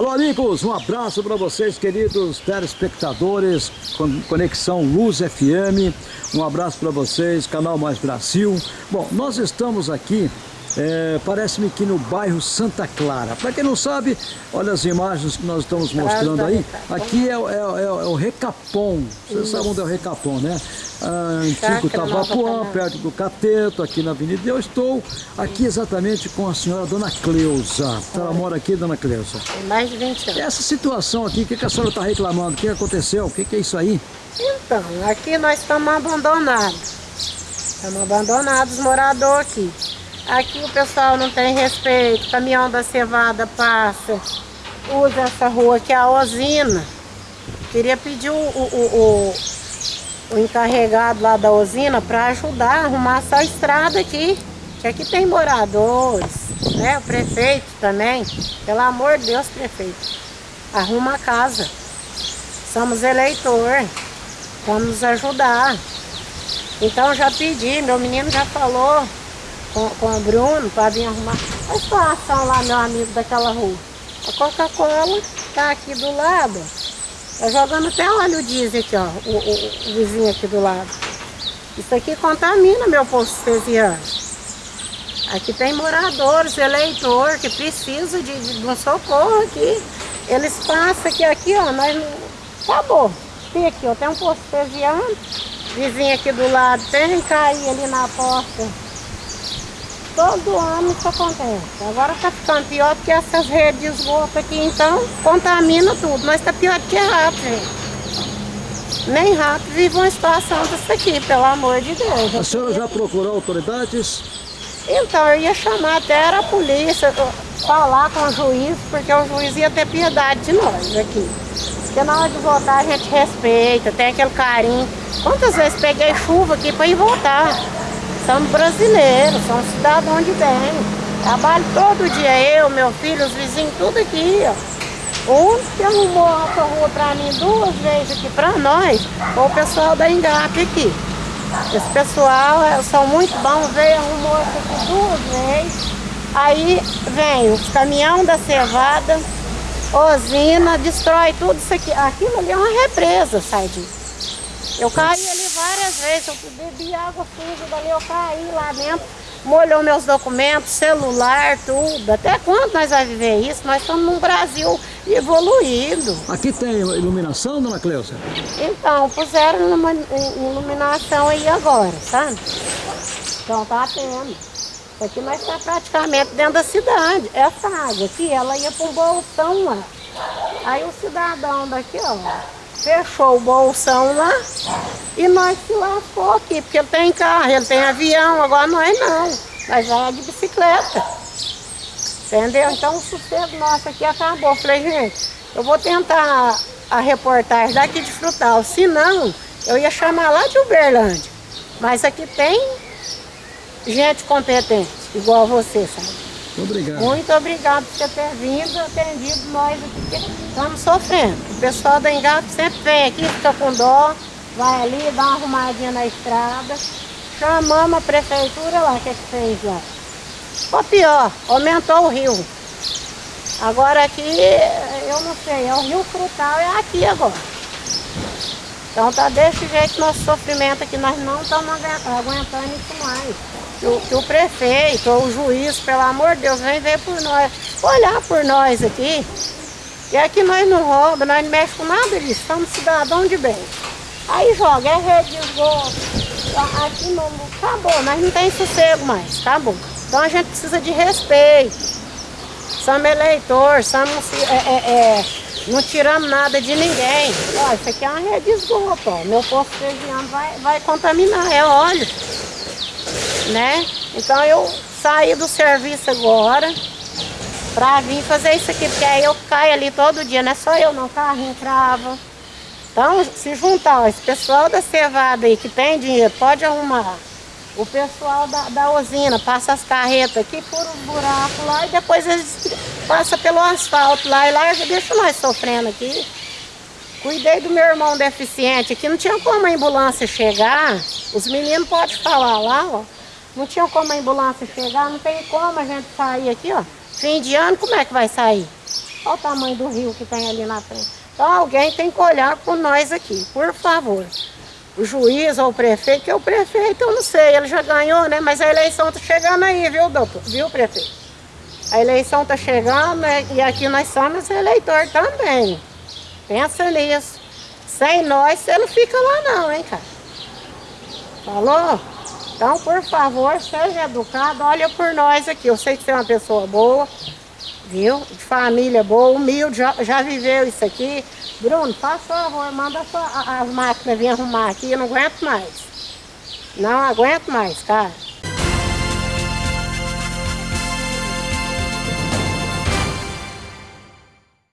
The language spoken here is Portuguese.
Alô, amigos, um abraço para vocês, queridos telespectadores, Conexão Luz FM. Um abraço para vocês, Canal Mais Brasil. Bom, nós estamos aqui é, Parece-me que no bairro Santa Clara. Para quem não sabe, olha as imagens que nós estamos mostrando aí. Aqui é, é, é, é o Recapom. Vocês sabem onde é o Recapom, né? Ah, antigo Tabapuã, perto do Cateto, aqui na Avenida. Eu estou aqui exatamente com a senhora Dona Cleusa. Ela mora aqui, Dona Cleusa? Tem mais de 20 anos. Essa situação aqui, o que, que a senhora está reclamando? O que aconteceu? O que, que é isso aí? Então, aqui nós estamos abandonados. Estamos abandonados, morador aqui. Aqui o pessoal não tem respeito, caminhão da cevada passa, usa essa rua que é a usina. Queria pedir o, o, o, o encarregado lá da usina para ajudar a arrumar essa estrada aqui. Que aqui tem moradores, né? O prefeito também. Pelo amor de Deus, prefeito. Arruma a casa. Somos eleitor. Vamos ajudar. Então já pedi, meu menino já falou com, com o Bruno para vir arrumar a situação lá, meu amigo daquela rua. A Coca-Cola tá aqui do lado. Tá jogando até óleo diesel aqui, ó, o, o, o, vizinho aqui do lado. Isso aqui contamina meu posto cesiano. Aqui tem moradores, eleitor, que precisa de, de, um socorro aqui. Eles passam aqui, aqui, ó, nós acabou. Tem aqui, ó, tem um posto cesiano, vizinho aqui do lado, tem cair ali na porta Todo ano isso acontece. Agora está ficando pior porque essas redes de esgoto aqui, então, contamina tudo. Mas está pior do que rato, gente. Nem rato vive uma situação dessa aqui, pelo amor de Deus. A senhora já procurou autoridades? Então, eu ia chamar até a polícia, falar com o juiz, porque o juiz ia ter piedade de nós aqui. Porque na hora de votar a gente respeita, tem aquele carinho. Quantas vezes peguei chuva aqui para ir votar? Somos brasileiros, somos cidadãos de bem. Trabalho todo dia, eu, meu filho, os vizinhos, tudo aqui, ó. O único que arrumou a rua para mim duas vezes aqui para nós foi o pessoal da Engap aqui. Esse pessoal é, são muito bons, veio, arrumou isso aqui duas vezes. Aí vem o caminhão da cevada, usina, destrói tudo isso aqui. Aquilo ali é uma represa, sai disso. Eu caí ali várias vezes, eu bebi água suja dali, eu caí lá dentro, molhou meus documentos, celular, tudo. Até quando nós vamos viver isso? Nós estamos num Brasil evoluído. Aqui tem iluminação, dona Cleusa? Então, puseram iluminação aí agora, sabe? Então tá tendo. Aqui nós está praticamente dentro da cidade. Essa água aqui, ela ia para um bolsão lá. Aí o cidadão daqui, ó, fechou o bolsão lá e nós se lascou aqui, porque ele tem carro, ele tem avião, agora nós não, nós já de bicicleta. Entendeu? Então o sossego nosso aqui acabou. Falei, gente, eu vou tentar a reportagem daqui de Frutal, se não, eu ia chamar lá de Uberlândia. Mas aqui tem gente competente, igual você, sabe? Obrigado. Muito obrigado por ter vindo, atendido nós aqui, estamos sofrendo. O pessoal da Engape sempre vem aqui, fica com dó, vai ali, dá uma arrumadinha na estrada. Chamamos a prefeitura lá, o que, que fez lá? Ou pior, aumentou o rio. Agora aqui, eu não sei, é o rio Frutal, é aqui agora. Então tá desse jeito nosso sofrimento aqui, nós não estamos aguentando isso mais que o, que o prefeito ou o juiz, pelo amor de Deus, vem ver por nós, olhar por nós aqui. E aqui nós não roubamos, nós não mexemos com nada disso, somos cidadãos de bem. Aí joga, é rede de esgoto, aqui não, acabou, nós não tem sossego mais, acabou. Então a gente precisa de respeito. Somos eleitores, somos, é, é, é, não tiramos nada de ninguém. Ó, isso aqui é uma rede de esgoto, ó. meu posto fregiano vai, vai contaminar, é óleo né? Então eu saí do serviço agora pra vir fazer isso aqui, porque aí eu caio ali todo dia, não é só eu não, carro entrava. Então, se juntar ó, esse pessoal da cevada aí que tem dinheiro, pode arrumar. O pessoal da, da usina passa as carretas aqui, por os buracos lá e depois eles passam pelo asfalto lá e lá deixa nós sofrendo aqui. Cuidei do meu irmão deficiente aqui, não tinha como a ambulância chegar. Os meninos podem falar lá, ó. Não tinha como a ambulância chegar, não tem como a gente sair aqui, ó. Fim de ano, como é que vai sair? Olha o tamanho do rio que tem ali na frente. Então alguém tem que olhar por nós aqui, por favor. O juiz ou o prefeito, que é o prefeito, eu não sei, ele já ganhou, né? Mas a eleição está chegando aí, viu, doutor? Viu, prefeito? A eleição está chegando né? e aqui nós somos eleitor também. Pensa nisso. Sem nós, você não fica lá não, hein, cara? Falou? Então, por favor, seja educado, olha por nós aqui. Eu sei que você é uma pessoa boa, viu? De família boa, humilde, já, já viveu isso aqui. Bruno, faz favor, manda as máquinas vir arrumar aqui, eu não aguento mais. Não aguento mais, cara.